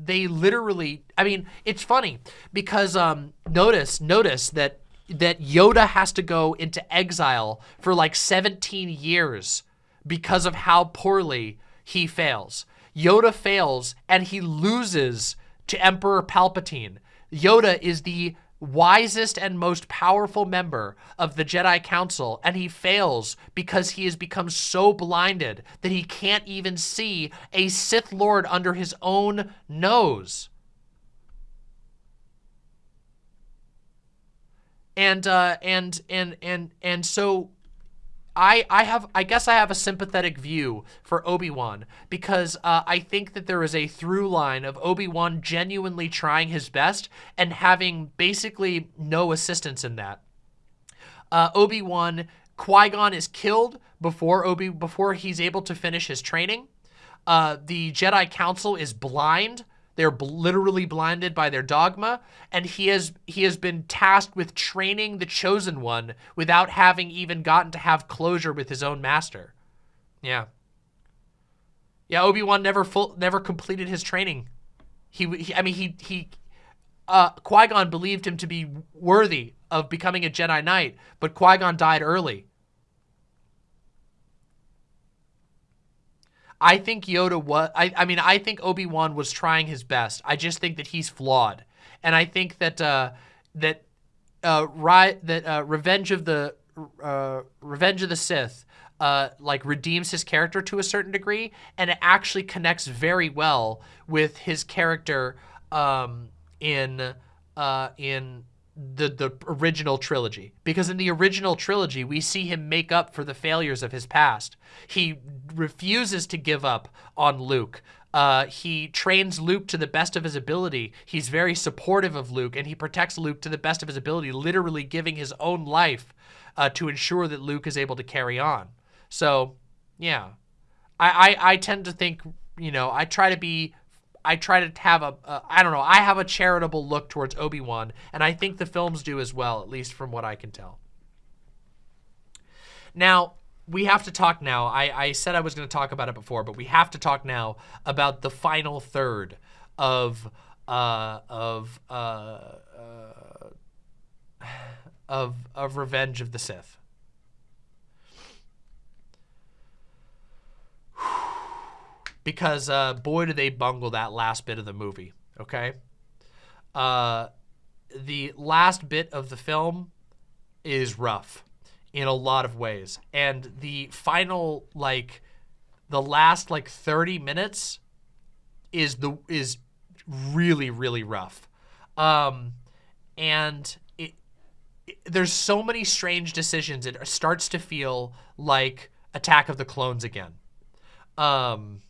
they literally. I mean, it's funny because um, notice notice that that Yoda has to go into exile for like 17 years because of how poorly he fails. Yoda fails and he loses to Emperor Palpatine. Yoda is the wisest and most powerful member of the Jedi Council, and he fails because he has become so blinded that he can't even see a Sith Lord under his own nose. And uh, and and and and so I, I have I guess I have a sympathetic view for Obi-Wan because uh, I think that there is a through line of Obi-Wan genuinely trying his best and having basically no assistance in that. Uh, Obi-Wan, Qui-Gon is killed before Obi before he's able to finish his training. Uh, the Jedi Council is blind they're literally blinded by their dogma, and he has he has been tasked with training the chosen one without having even gotten to have closure with his own master. Yeah. Yeah, Obi-Wan never full never completed his training. He, he I mean he he uh Qui-Gon believed him to be worthy of becoming a Jedi Knight, but Qui-Gon died early. I think Yoda was, I, I mean, I think Obi-Wan was trying his best. I just think that he's flawed. And I think that, uh, that, uh, right, that, uh, Revenge of the, uh, Revenge of the Sith, uh, like redeems his character to a certain degree, and it actually connects very well with his character, um, in, uh, in the the original trilogy because in the original trilogy we see him make up for the failures of his past. He refuses to give up on Luke. Uh, he trains Luke to the best of his ability. He's very supportive of Luke and he protects Luke to the best of his ability, literally giving his own life uh, to ensure that Luke is able to carry on. So, yeah, I, I, I tend to think, you know, I try to be I try to have a a I don't know, I have a charitable look towards Obi-Wan, and I think the films do as well, at least from what I can tell. Now, we have to talk now. I, I said I was going to talk about it before, but we have to talk now about the final third of uh, of uh, uh, of of Revenge of the Sith. Because uh, boy, do they bungle that last bit of the movie, okay? Uh, the last bit of the film is rough in a lot of ways. And the final, like, the last, like, 30 minutes is the is really, really rough. Um, and it, there's so many strange decisions. It starts to feel like Attack of the Clones again. Um,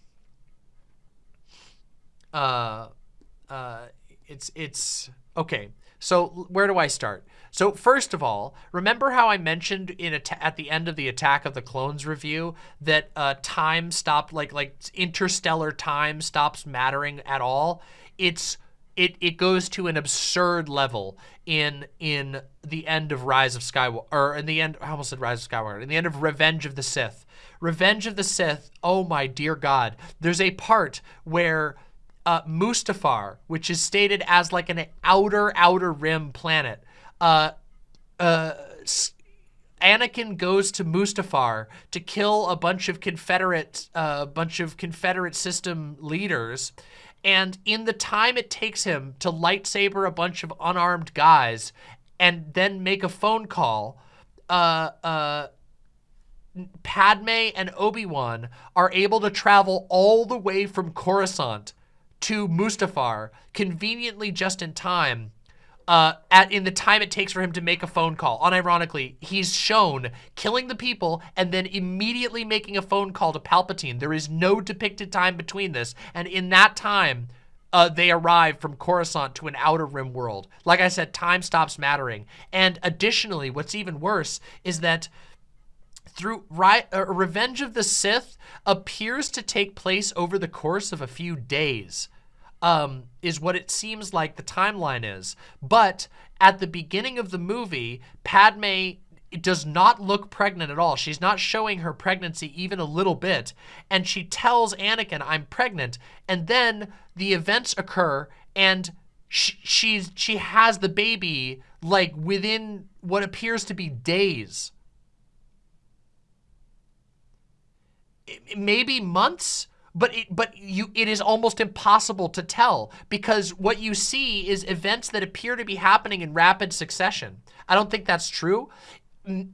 uh, uh, it's, it's, okay. So where do I start? So first of all, remember how I mentioned in at the end of the Attack of the Clones review that uh, time stopped, like like interstellar time stops mattering at all. It's it it goes to an absurd level in in the end of Rise of Skywalker, or in the end, I almost said Rise of Skywalker, in the end of Revenge of the Sith. Revenge of the Sith. Oh my dear God! There's a part where uh, Mustafar, which is stated as like an outer, outer rim planet. Uh, uh, Anakin goes to Mustafar to kill a bunch of Confederate, a uh, bunch of Confederate system leaders. And in the time it takes him to lightsaber a bunch of unarmed guys and then make a phone call, uh, uh, Padme and Obi-Wan are able to travel all the way from Coruscant to Mustafar conveniently just in time uh, at in the time it takes for him to make a phone call. Unironically, he's shown killing the people and then immediately making a phone call to Palpatine. There is no depicted time between this, and in that time, uh, they arrive from Coruscant to an Outer Rim world. Like I said, time stops mattering. And additionally, what's even worse is that through right, uh, Revenge of the Sith appears to take place over the course of a few days. Um, is what it seems like the timeline is. But at the beginning of the movie, Padme does not look pregnant at all. She's not showing her pregnancy even a little bit. And she tells Anakin, I'm pregnant. And then the events occur and she, she's, she has the baby like within what appears to be days. Maybe months, but it, but you it is almost impossible to tell because what you see is events that appear to be happening in rapid succession. I don't think that's true.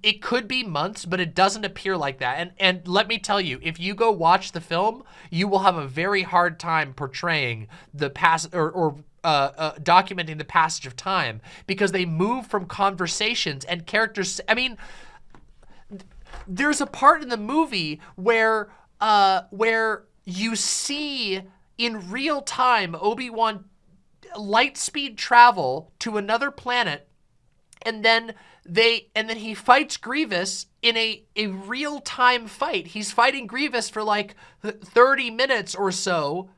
It could be months, but it doesn't appear like that. And and let me tell you, if you go watch the film, you will have a very hard time portraying the past or, or uh, uh, documenting the passage of time because they move from conversations and characters. I mean, there's a part in the movie where uh, where you see in real time Obi-Wan light speed travel to another planet and then they and then he fights Grievous in a a real time fight. He's fighting Grievous for like 30 minutes or so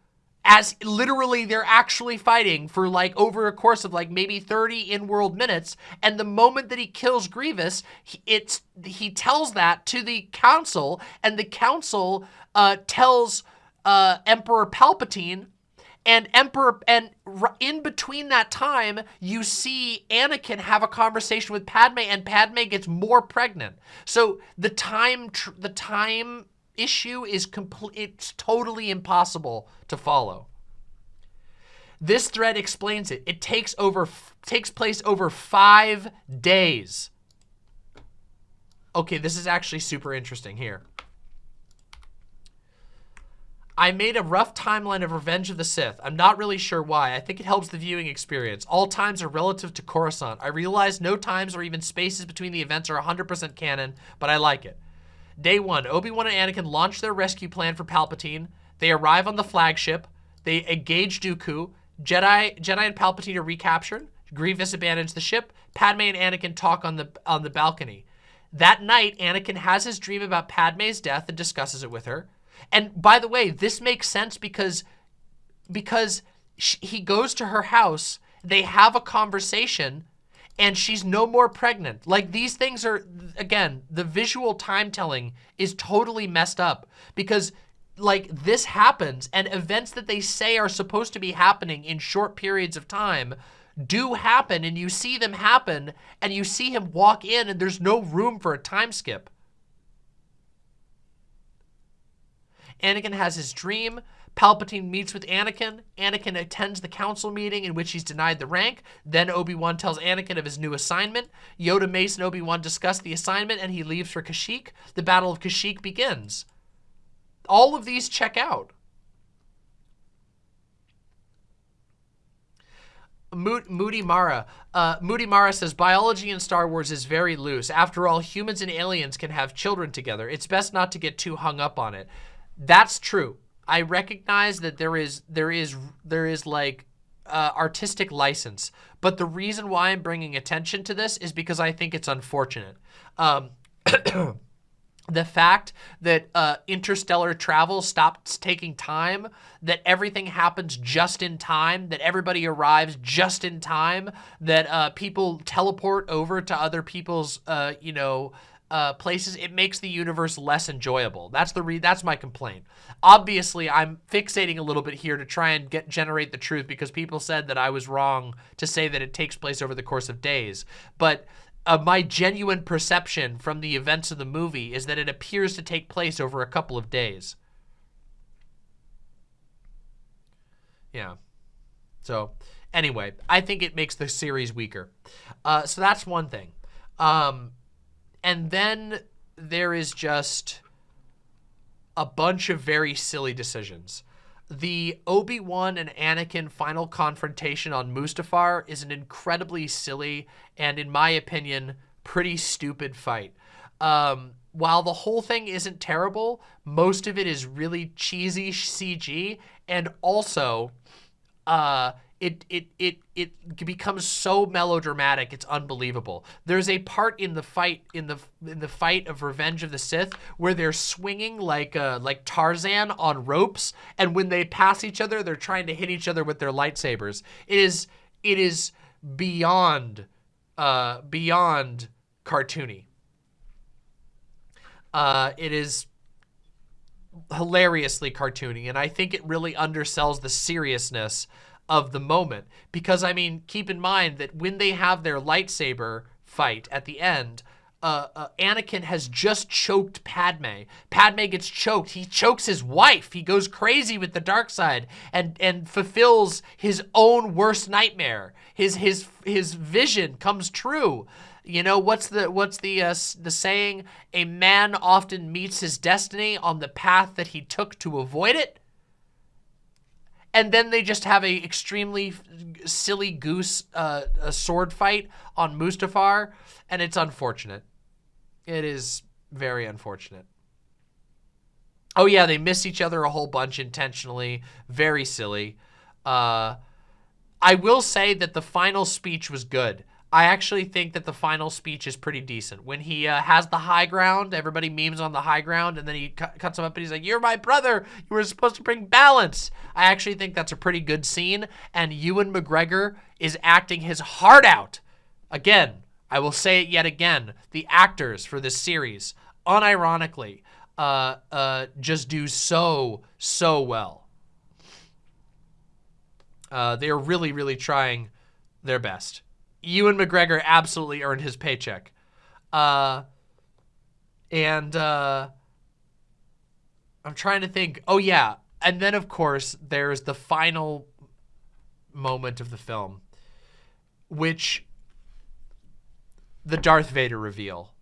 as literally they're actually fighting for like over a course of like maybe 30 in-world minutes. And the moment that he kills Grievous, he, it's he tells that to the council, and the council uh, tells uh, Emperor Palpatine and Emperor, and in between that time, you see Anakin have a conversation with Padme, and Padme gets more pregnant. So the time, the time issue is complete, it's totally impossible to follow. This thread explains it. It takes over, takes place over five days. Okay, this is actually super interesting here. I made a rough timeline of Revenge of the Sith. I'm not really sure why. I think it helps the viewing experience. All times are relative to Coruscant. I realize no times or even spaces between the events are 100% canon, but I like it. Day one, Obi-Wan and Anakin launch their rescue plan for Palpatine. They arrive on the flagship. They engage Dooku. Jedi, Jedi and Palpatine are recaptured. Grievous abandons the ship. Padme and Anakin talk on the on the balcony. That night, Anakin has his dream about Padme's death and discusses it with her. And by the way, this makes sense because because she, he goes to her house, they have a conversation, and she's no more pregnant. Like these things are, again, the visual time telling is totally messed up because like this happens and events that they say are supposed to be happening in short periods of time do happen and you see them happen and you see him walk in and there's no room for a time skip. Anakin has his dream. Palpatine meets with Anakin. Anakin attends the council meeting in which he's denied the rank. Then Obi-Wan tells Anakin of his new assignment. Yoda, Mace, and Obi-Wan discuss the assignment and he leaves for Kashyyyk. The Battle of Kashyyyk begins. All of these check out. Moody Mara. Uh, Moody Mara says, biology in Star Wars is very loose. After all, humans and aliens can have children together. It's best not to get too hung up on it. That's true. I recognize that there is there is there is like uh, artistic license, but the reason why I'm bringing attention to this is because I think it's unfortunate. Um, the fact that uh, interstellar travel stops taking time, that everything happens just in time, that everybody arrives just in time, that uh, people teleport over to other people's, uh, you know, uh, places, it makes the universe less enjoyable. That's the re that's my complaint. Obviously, I'm fixating a little bit here to try and get generate the truth because people said that I was wrong to say that it takes place over the course of days. But uh, my genuine perception from the events of the movie is that it appears to take place over a couple of days. Yeah. So, anyway, I think it makes the series weaker. Uh, so that's one thing. Um, and then there is just a bunch of very silly decisions. The Obi-Wan and Anakin final confrontation on Mustafar is an incredibly silly and, in my opinion, pretty stupid fight. Um, while the whole thing isn't terrible, most of it is really cheesy CG, and also, uh, it it it it becomes so melodramatic it's unbelievable. There's a part in the fight in the in the fight of revenge of the sith where they're swinging like uh like tarzan on ropes and when they pass each other they're trying to hit each other with their lightsabers. It is it is beyond uh beyond cartoony. Uh it is hilariously cartoony and i think it really undersells the seriousness of the moment. Because, I mean, keep in mind that when they have their lightsaber fight at the end, uh, uh, Anakin has just choked Padme. Padme gets choked. He chokes his wife. He goes crazy with the dark side and and fulfills his own worst nightmare. His his his vision comes true. You know what's the what's the uh, the saying? A man often meets his destiny on the path that he took to avoid it and then they just have a extremely silly goose uh, a sword fight on Mustafar, and it's unfortunate. It is very unfortunate. Oh yeah, they miss each other a whole bunch intentionally. Very silly. Uh, I will say that the final speech was good. I actually think that the final speech is pretty decent. When he uh, has the high ground, everybody memes on the high ground, and then he cu cuts him up and he's like, you're my brother. You were supposed to bring balance. I actually think that's a pretty good scene, and Ewan McGregor is acting his heart out. Again, I will say it yet again. The actors for this series, unironically, uh, uh, just do so, so well. Uh, they're really, really trying their best. Ewan McGregor absolutely earned his paycheck. Uh, and uh, I'm trying to think. Oh, yeah. And then, of course, there's the final moment of the film, which the Darth Vader reveal.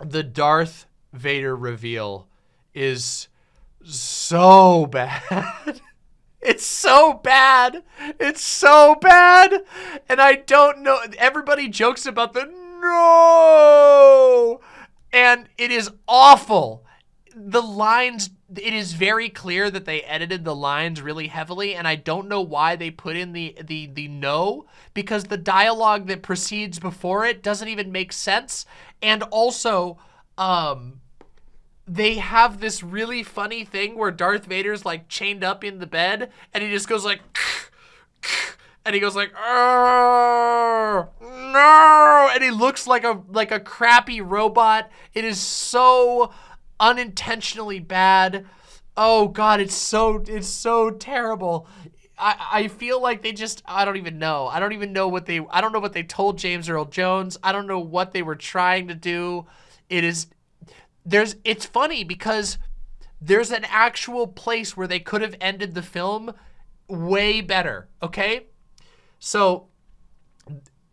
The Darth Vader reveal is so bad. It's so bad. It's so bad. And I don't know. Everybody jokes about the no. And it is awful. The lines, it is very clear that they edited the lines really heavily. And I don't know why they put in the, the, the no because the dialogue that precedes before it doesn't even make sense. And also, um, they have this really funny thing where Darth Vader's like chained up in the bed and he just goes like and he goes like no! And he looks like a like a crappy robot. It is so unintentionally bad. Oh god it's so it's so terrible. I, I feel like they just I don't even know. I don't even know what they I don't know what they told James Earl Jones. I don't know what they were trying to do. It is there's it's funny because there's an actual place where they could have ended the film way better, okay? So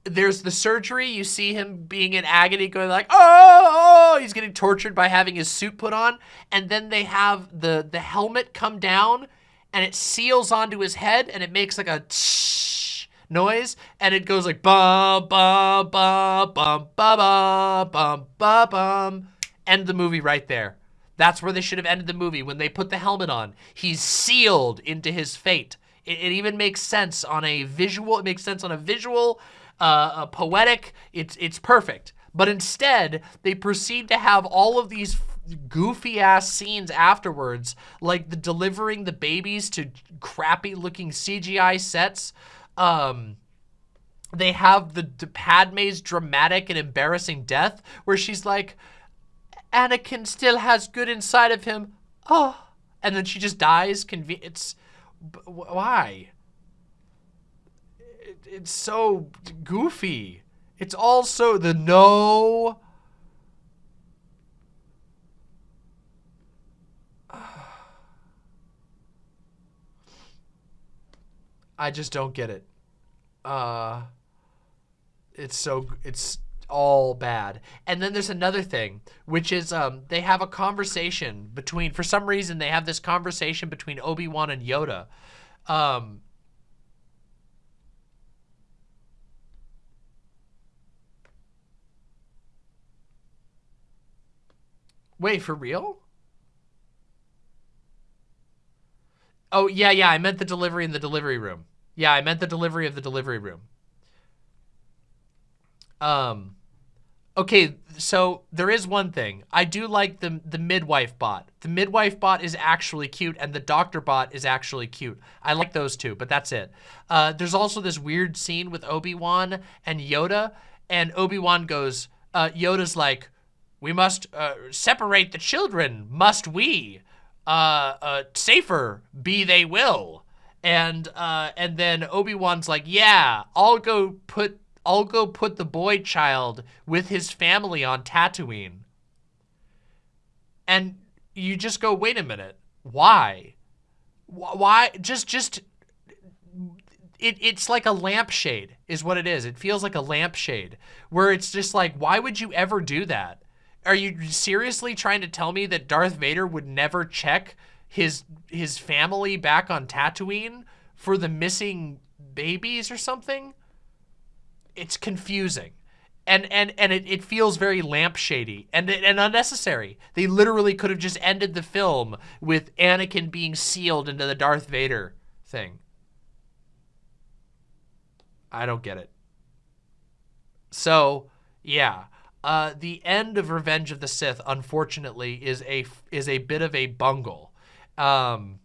there's the surgery. You see him being in agony going like, oh, oh, oh he's getting tortured by having his suit put on. And then they have the, the helmet come down and it seals onto his head and it makes like a noise and it goes like bum, bum, bum, bum, bum, bum, bum, bum, bum end the movie right there. That's where they should have ended the movie when they put the helmet on. He's sealed into his fate. It, it even makes sense on a visual. It makes sense on a visual, uh, a poetic. It's it's perfect. But instead, they proceed to have all of these goofy ass scenes afterwards, like the delivering the babies to crappy looking CGI sets. Um, they have the, the Padme's dramatic and embarrassing death where she's like, Anakin still has good inside of him. Oh. And then she just dies. Conven it's, why? It, it's so goofy. It's also the no. I just don't get it. Uh, it's so, it's all bad. And then there's another thing, which is um, they have a conversation between, for some reason, they have this conversation between Obi-Wan and Yoda. Um, wait, for real? Oh, yeah, yeah, I meant the delivery in the delivery room. Yeah, I meant the delivery of the delivery room. Um, okay, so there is one thing. I do like the, the midwife bot. The midwife bot is actually cute and the doctor bot is actually cute. I like those two, but that's it. Uh, there's also this weird scene with Obi-Wan and Yoda and Obi-Wan goes, uh, Yoda's like, we must uh, separate the children, must we? Uh, uh, safer be they will. And uh, and then Obi-Wan's like, yeah, I'll go put I'll go put the boy child with his family on Tatooine. And you just go, wait a minute, why? Why? Just, just, it, it's like a lampshade is what it is. It feels like a lampshade where it's just like, why would you ever do that? Are you seriously trying to tell me that Darth Vader would never check his his family back on Tatooine for the missing babies or something? It's confusing. And and and it, it feels very lampshady and and unnecessary. They literally could have just ended the film with Anakin being sealed into the Darth Vader thing. I don't get it. So, yeah. Uh, the end of Revenge of the Sith, unfortunately, is a is a bit of a bungle. Um,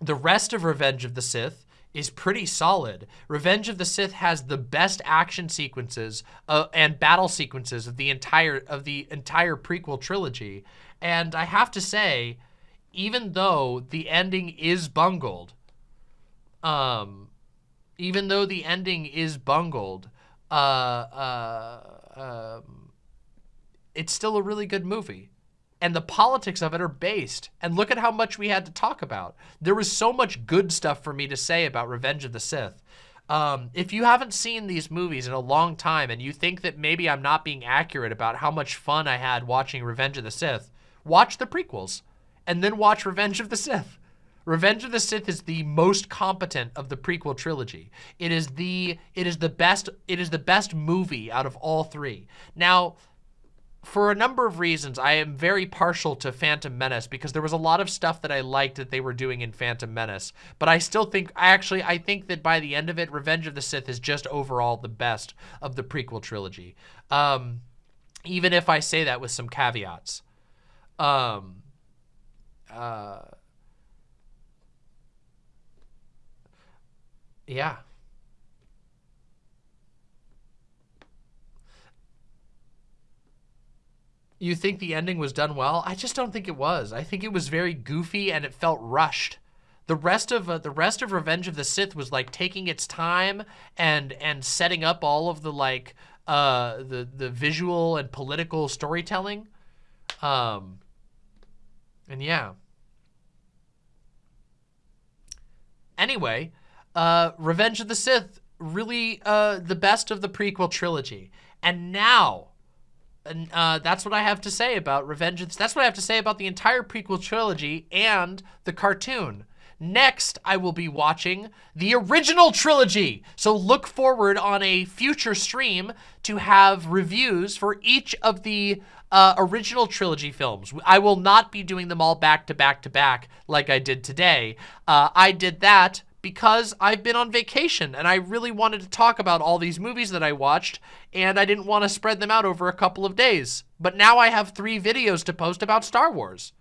the rest of Revenge of the Sith is pretty solid. Revenge of the Sith has the best action sequences uh, and battle sequences of the entire of the entire prequel trilogy. And I have to say, even though the ending is bungled, um, even though the ending is bungled, uh, uh, um, it's still a really good movie. And the politics of it are based. And look at how much we had to talk about. There was so much good stuff for me to say about Revenge of the Sith. Um, if you haven't seen these movies in a long time and you think that maybe I'm not being accurate about how much fun I had watching Revenge of the Sith, watch the prequels and then watch Revenge of the Sith. Revenge of the Sith is the most competent of the prequel trilogy. It is the it is the best it is the best movie out of all three. Now, for a number of reasons, I am very partial to Phantom Menace because there was a lot of stuff that I liked that they were doing in Phantom Menace. But I still think, I actually, I think that by the end of it, Revenge of the Sith is just overall the best of the prequel trilogy. Um, even if I say that with some caveats. Um, uh, yeah. You think the ending was done well? I just don't think it was. I think it was very goofy and it felt rushed. The rest of uh, the rest of Revenge of the Sith was like taking its time and and setting up all of the like uh, the the visual and political storytelling. Um, and yeah. Anyway, uh, Revenge of the Sith really uh, the best of the prequel trilogy. And now and uh, that's what I have to say about Revenge. That's what I have to say about the entire prequel trilogy and the cartoon. Next, I will be watching the original trilogy. So look forward on a future stream to have reviews for each of the uh, original trilogy films. I will not be doing them all back to back to back like I did today. Uh, I did that because I've been on vacation and I really wanted to talk about all these movies that I watched and I didn't want to spread them out over a couple of days. But now I have three videos to post about Star Wars.